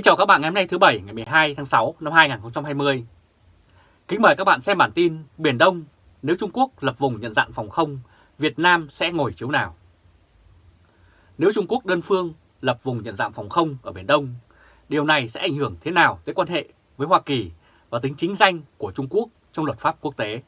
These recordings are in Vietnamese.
Kính chào các bạn ngày hôm nay thứ Bảy ngày 12 tháng 6 năm 2020. Kính mời các bạn xem bản tin Biển Đông, nếu Trung Quốc lập vùng nhận dạng phòng không, Việt Nam sẽ ngồi chiếu nào? Nếu Trung Quốc đơn phương lập vùng nhận dạng phòng không ở Biển Đông, điều này sẽ ảnh hưởng thế nào tới quan hệ với Hoa Kỳ và tính chính danh của Trung Quốc trong luật pháp quốc tế?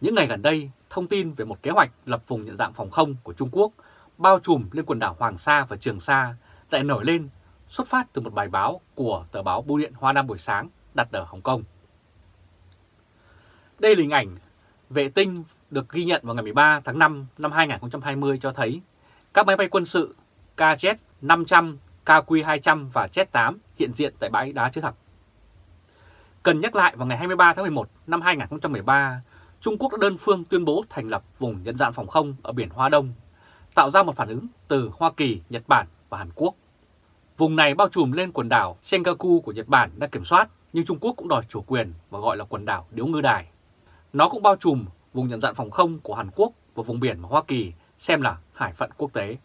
Những ngày gần đây, thông tin về một kế hoạch lập vùng nhận dạng phòng không của Trung Quốc bao trùm lên quần đảo Hoàng Sa và Trường Sa lại nổi lên xuất phát từ một bài báo của tờ báo Bưu điện Hoa Nam buổi sáng đặt ở Hồng Kông. Đây là hình ảnh vệ tinh được ghi nhận vào ngày 13 tháng 5 năm 2020 cho thấy các máy bay quân sự KZ-500, KQ-200 và Z-8 hiện diện tại bãi đá chứa thập. Cần nhắc lại vào ngày 23 tháng 11 năm 2013, Trung Quốc đã đơn phương tuyên bố thành lập vùng nhận dạng phòng không ở biển Hoa Đông, tạo ra một phản ứng từ Hoa Kỳ, Nhật Bản và Hàn Quốc. Vùng này bao trùm lên quần đảo Senkaku của Nhật Bản đã kiểm soát, nhưng Trung Quốc cũng đòi chủ quyền và gọi là quần đảo Điếu Ngư Đài. Nó cũng bao trùm vùng nhận dạng phòng không của Hàn Quốc và vùng biển mà Hoa Kỳ xem là hải phận quốc tế.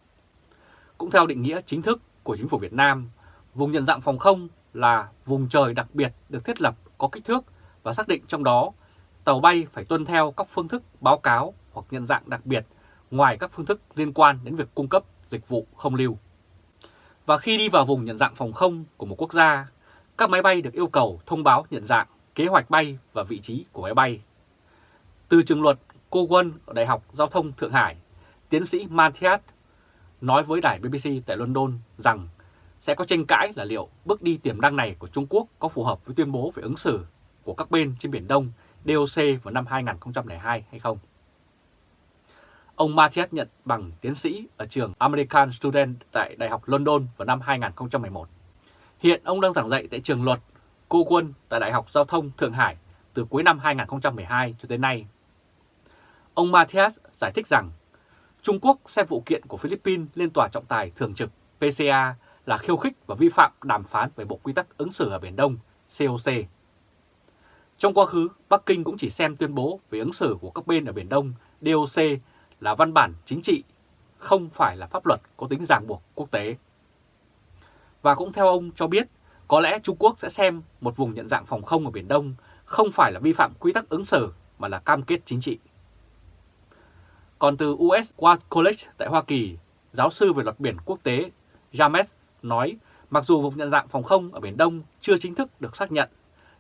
Cũng theo định nghĩa chính thức của chính phủ Việt Nam, vùng nhận dạng phòng không là vùng trời đặc biệt được thiết lập có kích thước và xác định trong đó tàu bay phải tuân theo các phương thức báo cáo hoặc nhận dạng đặc biệt ngoài các phương thức liên quan đến việc cung cấp dịch vụ không lưu. Và khi đi vào vùng nhận dạng phòng không của một quốc gia, các máy bay được yêu cầu thông báo nhận dạng, kế hoạch bay và vị trí của máy bay. Từ trường luật cô quân ở Đại học Giao thông Thượng Hải, tiến sĩ Mathias nói với đài BBC tại London rằng sẽ có tranh cãi là liệu bước đi tiềm năng này của Trung Quốc có phù hợp với tuyên bố về ứng xử của các bên trên Biển Đông DOC vào năm 2002 hay không. Ông Matthias nhận bằng tiến sĩ ở trường American Student tại Đại học London vào năm 2011. Hiện ông đang giảng dạy tại trường luật cô quân tại Đại học Giao thông Thượng Hải từ cuối năm 2012 cho tới nay. Ông Matthias giải thích rằng Trung Quốc xem vụ kiện của Philippines lên tòa trọng tài thường trực PCA là khiêu khích và vi phạm đàm phán về Bộ Quy tắc ứng xử ở Biển Đông COC. Trong quá khứ, Bắc Kinh cũng chỉ xem tuyên bố về ứng xử của các bên ở Biển Đông DOC là văn bản chính trị, không phải là pháp luật có tính ràng buộc quốc tế. Và cũng theo ông cho biết, có lẽ Trung Quốc sẽ xem một vùng nhận dạng phòng không ở Biển Đông không phải là vi phạm quy tắc ứng xử mà là cam kết chính trị. Còn từ US War College tại Hoa Kỳ, giáo sư về luật biển quốc tế James nói mặc dù vùng nhận dạng phòng không ở Biển Đông chưa chính thức được xác nhận,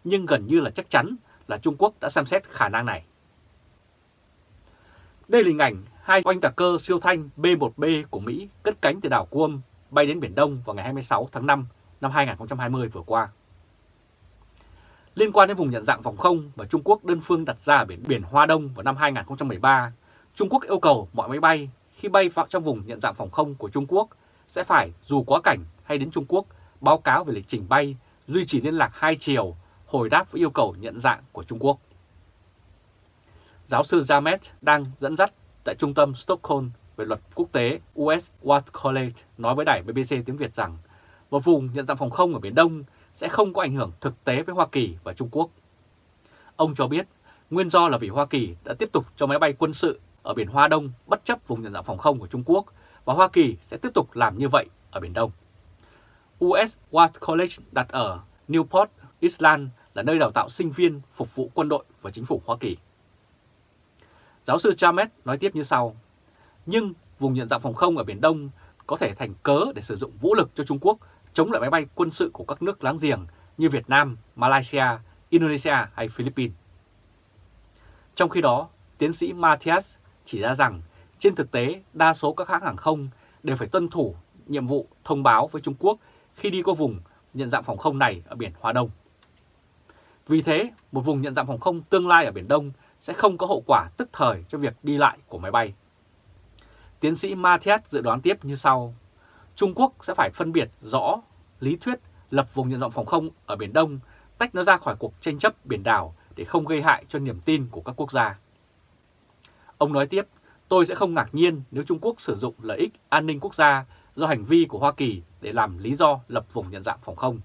nhưng gần như là chắc chắn là Trung Quốc đã xem xét khả năng này. Đây là hình ảnh hai oanh tạc cơ siêu thanh B-1B của Mỹ cất cánh từ đảo Guam bay đến Biển Đông vào ngày 26 tháng 5 năm 2020 vừa qua. Liên quan đến vùng nhận dạng phòng không mà Trung Quốc đơn phương đặt ra ở biển, biển Hoa Đông vào năm 2013, Trung Quốc yêu cầu mọi máy bay khi bay vào trong vùng nhận dạng phòng không của Trung Quốc sẽ phải dù quá cảnh hay đến Trung Quốc báo cáo về lịch trình bay, duy trì liên lạc hai chiều, hồi đáp với yêu cầu nhận dạng của Trung Quốc. Giáo sư Jamet đang dẫn dắt tại trung tâm Stockholm về luật quốc tế US Watt College nói với đài BBC tiếng Việt rằng một vùng nhận dạng phòng không ở Biển Đông sẽ không có ảnh hưởng thực tế với Hoa Kỳ và Trung Quốc. Ông cho biết nguyên do là vì Hoa Kỳ đã tiếp tục cho máy bay quân sự ở Biển Hoa Đông bất chấp vùng nhận dạng phòng không của Trung Quốc và Hoa Kỳ sẽ tiếp tục làm như vậy ở Biển Đông. US Watt College đặt ở Newport, Island là nơi đào tạo sinh viên phục vụ quân đội và chính phủ Hoa Kỳ. Giáo sư Chamet nói tiếp như sau. Nhưng vùng nhận dạng phòng không ở Biển Đông có thể thành cớ để sử dụng vũ lực cho Trung Quốc chống lại máy bay quân sự của các nước láng giềng như Việt Nam, Malaysia, Indonesia hay Philippines. Trong khi đó, tiến sĩ Matthias chỉ ra rằng trên thực tế đa số các hãng hàng không đều phải tuân thủ nhiệm vụ thông báo với Trung Quốc khi đi qua vùng nhận dạng phòng không này ở biển Hoa Đông. Vì thế, một vùng nhận dạng phòng không tương lai ở Biển Đông sẽ không có hậu quả tức thời cho việc đi lại của máy bay. Tiến sĩ Mathias dự đoán tiếp như sau. Trung Quốc sẽ phải phân biệt rõ lý thuyết lập vùng nhận dạng phòng không ở Biển Đông, tách nó ra khỏi cuộc tranh chấp biển đảo để không gây hại cho niềm tin của các quốc gia. Ông nói tiếp, tôi sẽ không ngạc nhiên nếu Trung Quốc sử dụng lợi ích an ninh quốc gia do hành vi của Hoa Kỳ để làm lý do lập vùng nhận dạng phòng không.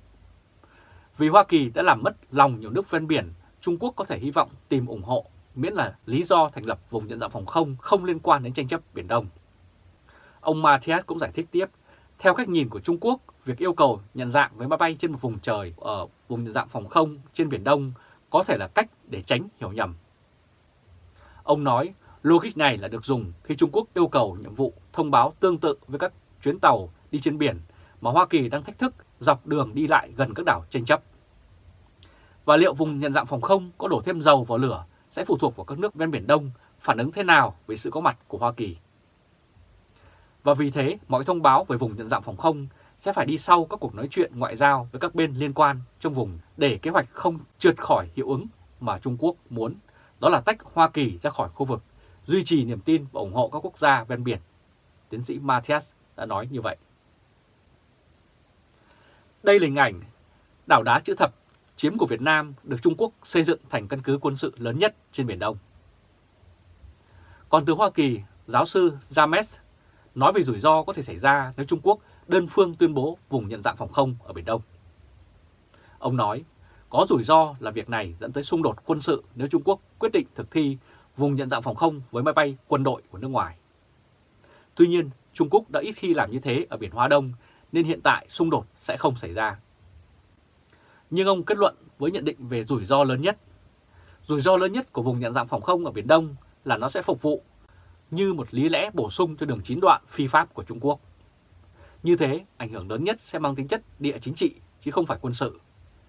Vì Hoa Kỳ đã làm mất lòng nhiều nước ven biển, Trung Quốc có thể hy vọng tìm ủng hộ miễn là lý do thành lập vùng nhận dạng phòng không không liên quan đến tranh chấp Biển Đông. Ông Matthias cũng giải thích tiếp, Theo cách nhìn của Trung Quốc, việc yêu cầu nhận dạng với máy bay trên một vùng trời ở vùng nhận dạng phòng không trên Biển Đông có thể là cách để tránh hiểu nhầm. Ông nói logic này là được dùng khi Trung Quốc yêu cầu nhiệm vụ thông báo tương tự với các chuyến tàu đi trên biển mà Hoa Kỳ đang thách thức dọc đường đi lại gần các đảo tranh chấp. Và liệu vùng nhận dạng phòng không có đổ thêm dầu vào lửa sẽ phụ thuộc vào các nước ven Biển Đông phản ứng thế nào với sự có mặt của Hoa Kỳ. Và vì thế, mọi thông báo về vùng nhận dạng phòng không sẽ phải đi sau các cuộc nói chuyện ngoại giao với các bên liên quan trong vùng để kế hoạch không trượt khỏi hiệu ứng mà Trung Quốc muốn, đó là tách Hoa Kỳ ra khỏi khu vực, duy trì niềm tin và ủng hộ các quốc gia ven biển. Tiến sĩ Matthias đã nói như vậy. Đây là hình ảnh đảo đá chữ thập chiếm của Việt Nam được Trung Quốc xây dựng thành căn cứ quân sự lớn nhất trên Biển Đông. Còn từ Hoa Kỳ, giáo sư James nói về rủi ro có thể xảy ra nếu Trung Quốc đơn phương tuyên bố vùng nhận dạng phòng không ở Biển Đông. Ông nói, có rủi ro là việc này dẫn tới xung đột quân sự nếu Trung Quốc quyết định thực thi vùng nhận dạng phòng không với máy bay quân đội của nước ngoài. Tuy nhiên, Trung Quốc đã ít khi làm như thế ở Biển Hoa Đông nên hiện tại xung đột sẽ không xảy ra. Nhưng ông kết luận với nhận định về rủi ro lớn nhất. Rủi ro lớn nhất của vùng nhận dạng phòng không ở Biển Đông là nó sẽ phục vụ như một lý lẽ bổ sung cho đường chín đoạn phi pháp của Trung Quốc. Như thế, ảnh hưởng lớn nhất sẽ mang tính chất địa chính trị chứ không phải quân sự,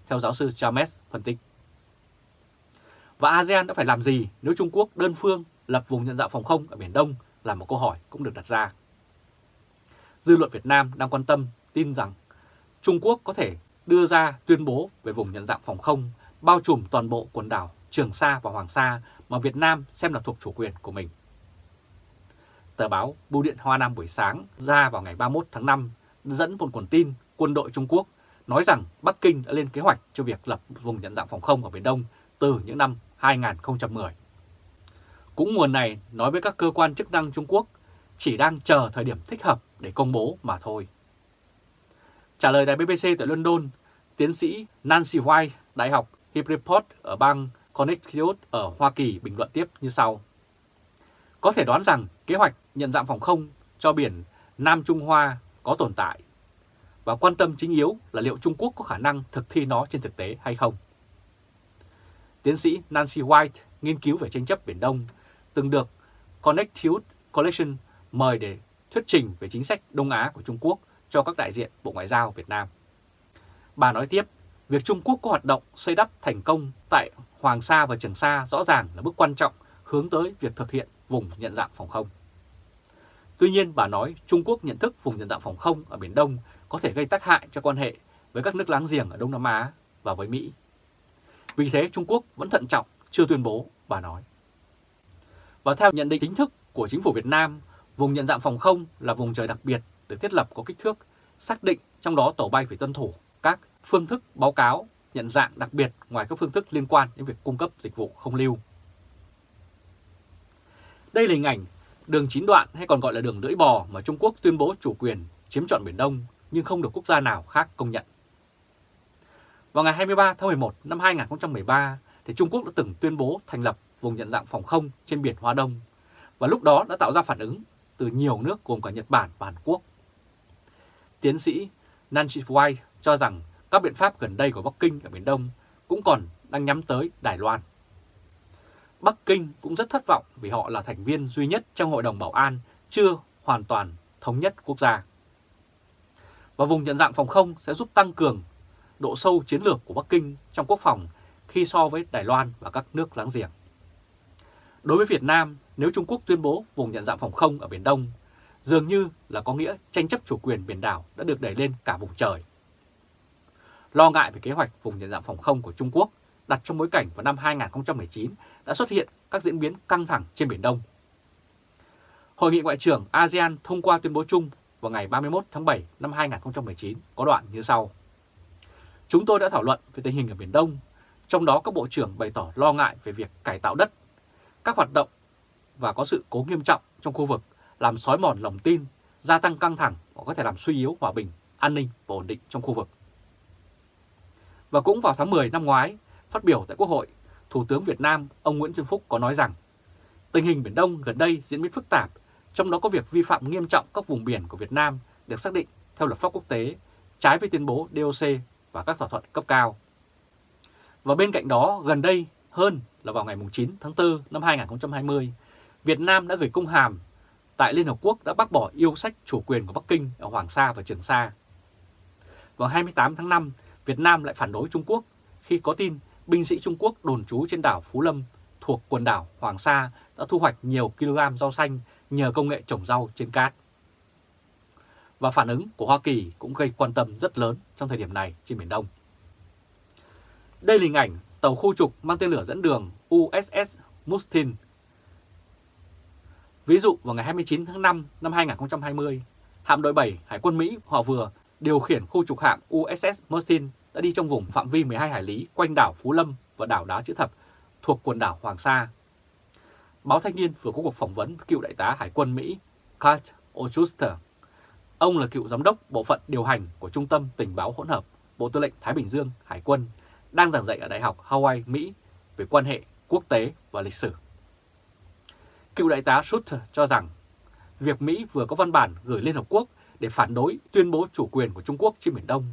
theo giáo sư James phân tích. Và ASEAN đã phải làm gì nếu Trung Quốc đơn phương lập vùng nhận dạng phòng không ở Biển Đông là một câu hỏi cũng được đặt ra. Dư luận Việt Nam đang quan tâm tin rằng Trung Quốc có thể đưa ra tuyên bố về vùng nhận dạng phòng không bao trùm toàn bộ quần đảo Trường Sa và Hoàng Sa mà Việt Nam xem là thuộc chủ quyền của mình. Tờ báo Bưu điện Hoa Nam buổi sáng ra vào ngày 31 tháng 5 dẫn một nguồn tin quân đội Trung Quốc nói rằng Bắc Kinh đã lên kế hoạch cho việc lập vùng nhận dạng phòng không ở Biển Đông từ những năm 2010. Cũng nguồn này nói với các cơ quan chức năng Trung Quốc chỉ đang chờ thời điểm thích hợp để công bố mà thôi. Trả lời đài BBC tại London, tiến sĩ Nancy White, Đại học Hillport ở bang Connecticut ở Hoa Kỳ bình luận tiếp như sau. Có thể đoán rằng kế hoạch nhận dạng phòng không cho biển Nam Trung Hoa có tồn tại và quan tâm chính yếu là liệu Trung Quốc có khả năng thực thi nó trên thực tế hay không. Tiến sĩ Nancy White, nghiên cứu về tranh chấp Biển Đông, từng được Connecticut Collection mời để thuyết trình về chính sách Đông Á của Trung Quốc cho các đại diện Bộ Ngoại giao Việt Nam. Bà nói tiếp, việc Trung Quốc có hoạt động xây đắp thành công tại Hoàng Sa và Trường Sa rõ ràng là bước quan trọng hướng tới việc thực hiện vùng nhận dạng phòng không. Tuy nhiên, bà nói Trung Quốc nhận thức vùng nhận dạng phòng không ở Biển Đông có thể gây tác hại cho quan hệ với các nước láng giềng ở Đông Nam Á và với Mỹ. Vì thế Trung Quốc vẫn thận trọng, chưa tuyên bố, bà nói. Và theo nhận định chính thức của chính phủ Việt Nam, vùng nhận dạng phòng không là vùng trời đặc biệt được thiết lập có kích thước, xác định trong đó tổ bay phải tuân thủ các phương thức báo cáo nhận dạng đặc biệt ngoài các phương thức liên quan đến việc cung cấp dịch vụ không lưu. Đây là hình ảnh đường chín đoạn hay còn gọi là đường lưỡi bò mà Trung Quốc tuyên bố chủ quyền chiếm trọn Biển Đông nhưng không được quốc gia nào khác công nhận. Vào ngày 23 tháng 11 năm 2013, thì Trung Quốc đã từng tuyên bố thành lập vùng nhận dạng phòng không trên biển Hoa Đông và lúc đó đã tạo ra phản ứng từ nhiều nước gồm cả Nhật Bản và Hàn Quốc. Tiến sĩ Nancy White cho rằng các biện pháp gần đây của Bắc Kinh ở Biển Đông cũng còn đang nhắm tới Đài Loan. Bắc Kinh cũng rất thất vọng vì họ là thành viên duy nhất trong Hội đồng Bảo an chưa hoàn toàn thống nhất quốc gia. Và vùng nhận dạng phòng không sẽ giúp tăng cường độ sâu chiến lược của Bắc Kinh trong quốc phòng khi so với Đài Loan và các nước láng giềng. Đối với Việt Nam, nếu Trung Quốc tuyên bố vùng nhận dạng phòng không ở Biển Đông, dường như là có nghĩa tranh chấp chủ quyền biển đảo đã được đẩy lên cả vùng trời. Lo ngại về kế hoạch vùng nhận dạng phòng không của Trung Quốc đặt trong bối cảnh vào năm 2019 đã xuất hiện các diễn biến căng thẳng trên Biển Đông. Hội nghị Ngoại trưởng ASEAN thông qua tuyên bố chung vào ngày 31 tháng 7 năm 2019 có đoạn như sau. Chúng tôi đã thảo luận về tình hình ở Biển Đông, trong đó các bộ trưởng bày tỏ lo ngại về việc cải tạo đất, các hoạt động và có sự cố nghiêm trọng trong khu vực làm xói mòn lòng tin, gia tăng căng thẳng và có thể làm suy yếu hòa bình, an ninh và ổn định trong khu vực. Và cũng vào tháng 10 năm ngoái, phát biểu tại Quốc hội, Thủ tướng Việt Nam ông Nguyễn Xuân Phúc có nói rằng tình hình Biển Đông gần đây diễn biến phức tạp, trong đó có việc vi phạm nghiêm trọng các vùng biển của Việt Nam được xác định theo luật pháp quốc tế, trái với tuyên bố DOC và các thỏa thuận cấp cao. Và bên cạnh đó, gần đây hơn là vào ngày 9 tháng 4 năm 2020, Việt Nam đã gửi công hàm tại Liên Hợp Quốc đã bác bỏ yêu sách chủ quyền của Bắc Kinh ở Hoàng Sa và Trường Sa. Vào 28 tháng 5, Việt Nam lại phản đối Trung Quốc khi có tin binh sĩ Trung Quốc đồn trú trên đảo Phú Lâm thuộc quần đảo Hoàng Sa đã thu hoạch nhiều kg rau xanh nhờ công nghệ trồng rau trên cát. Và phản ứng của Hoa Kỳ cũng gây quan tâm rất lớn trong thời điểm này trên Biển Đông. Đây là hình ảnh tàu khu trục mang tên lửa dẫn đường USS Mustin. Ví dụ vào ngày 29 tháng 5 năm 2020, hạm đội 7 Hải quân Mỹ họ vừa điều khiển khu trục hạm USS Mustin đã đi trong vùng phạm vi 12 hải lý quanh đảo Phú Lâm và đảo Đá Chữ Thập thuộc quần đảo Hoàng Sa. Báo Thanh niên vừa có cuộc phỏng vấn cựu đại tá Hải quân Mỹ Kurt Ochuster. Ông là cựu giám đốc bộ phận điều hành của Trung tâm Tình báo hỗn hợp Bộ Tư lệnh Thái Bình Dương Hải quân đang giảng dạy ở Đại học Hawaii, Mỹ về quan hệ quốc tế và lịch sử. Cựu đại tá Schuster cho rằng việc Mỹ vừa có văn bản gửi Liên Hợp Quốc để phản đối tuyên bố chủ quyền của Trung Quốc trên Biển Đông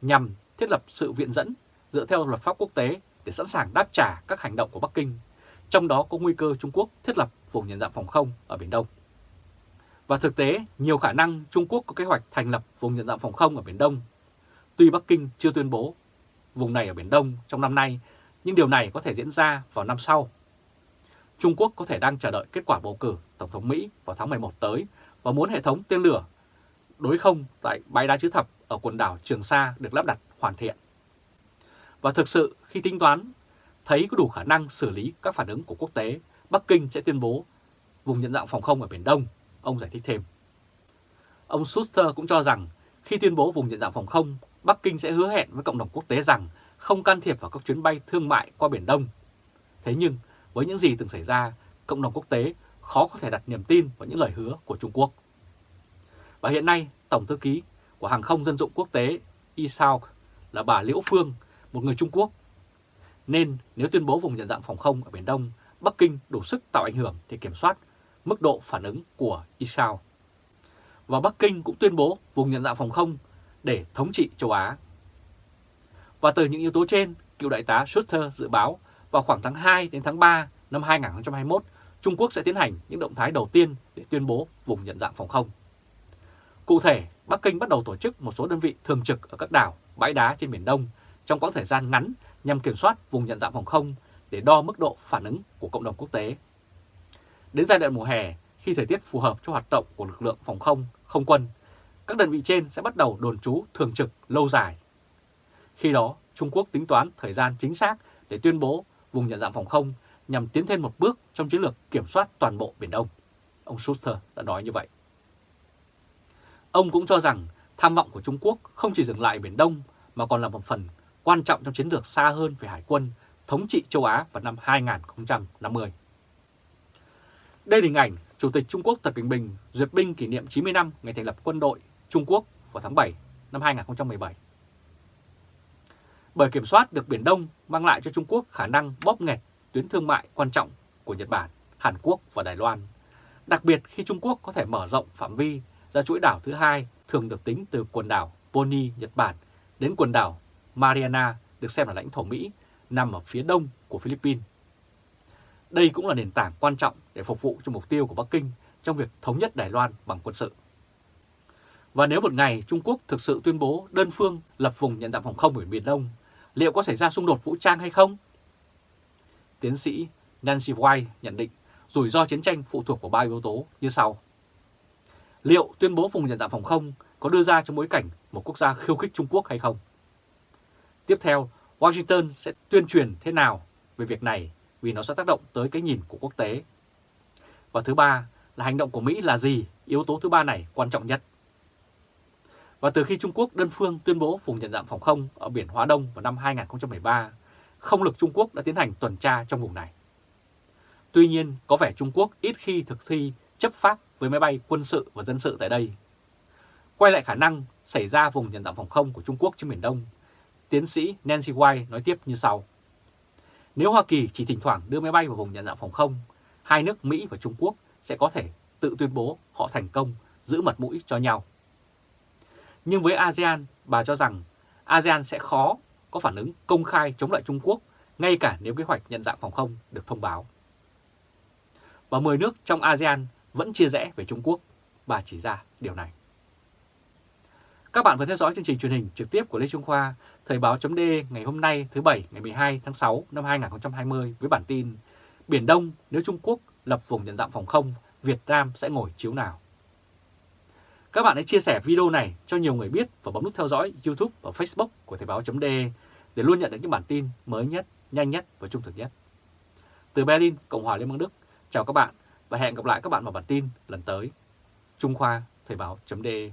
nhằm thiết lập sự viện dẫn dựa theo luật pháp quốc tế để sẵn sàng đáp trả các hành động của Bắc Kinh, trong đó có nguy cơ Trung Quốc thiết lập vùng nhận dạng phòng không ở Biển Đông. Và thực tế, nhiều khả năng Trung Quốc có kế hoạch thành lập vùng nhận dạng phòng không ở Biển Đông. Tuy Bắc Kinh chưa tuyên bố vùng này ở Biển Đông trong năm nay, nhưng điều này có thể diễn ra vào năm sau. Trung Quốc có thể đang chờ đợi kết quả bầu cử Tổng thống Mỹ vào tháng 11 tới và muốn hệ thống tên lửa đối không tại bãi đá chữ thập ở quần đảo Trường Sa được lắp đặt hoàn thiện. Và thực sự khi tính toán thấy có đủ khả năng xử lý các phản ứng của quốc tế, Bắc Kinh sẽ tuyên bố vùng nhận dạng phòng không ở Biển Đông, ông giải thích thêm. Ông Schuster cũng cho rằng khi tuyên bố vùng nhận dạng phòng không, Bắc Kinh sẽ hứa hẹn với cộng đồng quốc tế rằng không can thiệp vào các chuyến bay thương mại qua Biển Đông. Thế nhưng, với những gì từng xảy ra, cộng đồng quốc tế khó có thể đặt niềm tin vào những lời hứa của Trung Quốc. Và hiện nay, Tổng thư ký của Hàng không Dân dụng Quốc tế ISAO là bà Liễu Phương, một người Trung Quốc. Nên nếu tuyên bố vùng nhận dạng phòng không ở Biển Đông, Bắc Kinh đủ sức tạo ảnh hưởng để kiểm soát mức độ phản ứng của Israel. Và Bắc Kinh cũng tuyên bố vùng nhận dạng phòng không để thống trị châu Á. Và từ những yếu tố trên, cựu đại tá Schuster dự báo vào khoảng tháng 2 đến tháng 3 năm 2021, Trung Quốc sẽ tiến hành những động thái đầu tiên để tuyên bố vùng nhận dạng phòng không. Cụ thể, Bắc Kinh bắt đầu tổ chức một số đơn vị thường trực ở các đảo, bãi đá trên Biển Đông trong quãng thời gian ngắn nhằm kiểm soát vùng nhận dạng phòng không để đo mức độ phản ứng của cộng đồng quốc tế. Đến giai đoạn mùa hè, khi thời tiết phù hợp cho hoạt động của lực lượng phòng không, không quân, các đơn vị trên sẽ bắt đầu đồn trú thường trực lâu dài. Khi đó, Trung Quốc tính toán thời gian chính xác để tuyên bố vùng nhận dạng phòng không nhằm tiến thêm một bước trong chiến lược kiểm soát toàn bộ Biển Đông. Ông Schuster đã nói như vậy. Ông cũng cho rằng tham vọng của Trung Quốc không chỉ dừng lại Biển Đông mà còn là một phần quan trọng trong chiến lược xa hơn về hải quân thống trị châu Á vào năm 2050. Đây là hình ảnh Chủ tịch Trung Quốc Tập Cận Bình duyệt binh kỷ niệm 90 năm ngày thành lập quân đội Trung Quốc vào tháng 7 năm 2017. Bởi kiểm soát được Biển Đông mang lại cho Trung Quốc khả năng bóp nghẹt tuyến thương mại quan trọng của Nhật Bản, Hàn Quốc và Đài Loan. Đặc biệt khi Trung Quốc có thể mở rộng phạm vi ra chuỗi đảo thứ hai thường được tính từ quần đảo Boni, Nhật Bản đến quần đảo Mariana được xem là lãnh thổ Mỹ nằm ở phía đông của Philippines. Đây cũng là nền tảng quan trọng để phục vụ cho mục tiêu của Bắc Kinh trong việc thống nhất Đài Loan bằng quân sự. Và nếu một ngày Trung Quốc thực sự tuyên bố đơn phương lập vùng nhận dạng phòng không ở Biển Đông, liệu có xảy ra xung đột vũ trang hay không? Tiến sĩ Nancy White nhận định rủi ro chiến tranh phụ thuộc vào ba yếu tố như sau. Liệu tuyên bố vùng nhận dạng phòng không có đưa ra trong bối cảnh một quốc gia khiêu khích Trung Quốc hay không? Tiếp theo, Washington sẽ tuyên truyền thế nào về việc này vì nó sẽ tác động tới cái nhìn của quốc tế. Và thứ ba là hành động của Mỹ là gì? Yếu tố thứ ba này quan trọng nhất. Và từ khi Trung Quốc đơn phương tuyên bố vùng nhận dạng phòng không ở biển Hóa Đông vào năm 2013, không lực Trung Quốc đã tiến hành tuần tra trong vùng này. Tuy nhiên, có vẻ Trung Quốc ít khi thực thi chấp pháp với máy bay quân sự và dân sự tại đây. Quay lại khả năng xảy ra vùng nhận dạng phòng không của Trung Quốc trên Biển Đông, tiến sĩ Nancy White nói tiếp như sau. Nếu Hoa Kỳ chỉ thỉnh thoảng đưa máy bay vào vùng nhận dạng phòng không, hai nước Mỹ và Trung Quốc sẽ có thể tự tuyên bố họ thành công giữ mật mũi cho nhau. Nhưng với ASEAN, bà cho rằng ASEAN sẽ khó có phản ứng công khai chống lại Trung Quốc ngay cả nếu kế hoạch nhận dạng phòng không được thông báo. Và 10 nước trong ASEAN vẫn chia rẽ về Trung Quốc, bà chỉ ra điều này. Các bạn vừa theo dõi chương trình truyền hình trực tiếp của Lê Trung Khoa, Thời báo chấm ngày hôm nay thứ Bảy ngày 12 tháng 6 năm 2020 với bản tin Biển Đông nếu Trung Quốc lập vùng nhận dạng phòng không, Việt Nam sẽ ngồi chiếu nào? Các bạn hãy chia sẻ video này cho nhiều người biết và bấm nút theo dõi YouTube và Facebook của Thời báo chấm để luôn nhận được những bản tin mới nhất, nhanh nhất và trung thực nhất. Từ Berlin, Cộng hòa Liên bang Đức, chào các bạn và hẹn gặp lại các bạn vào bản tin lần tới. Trung Khoa Thời báo.de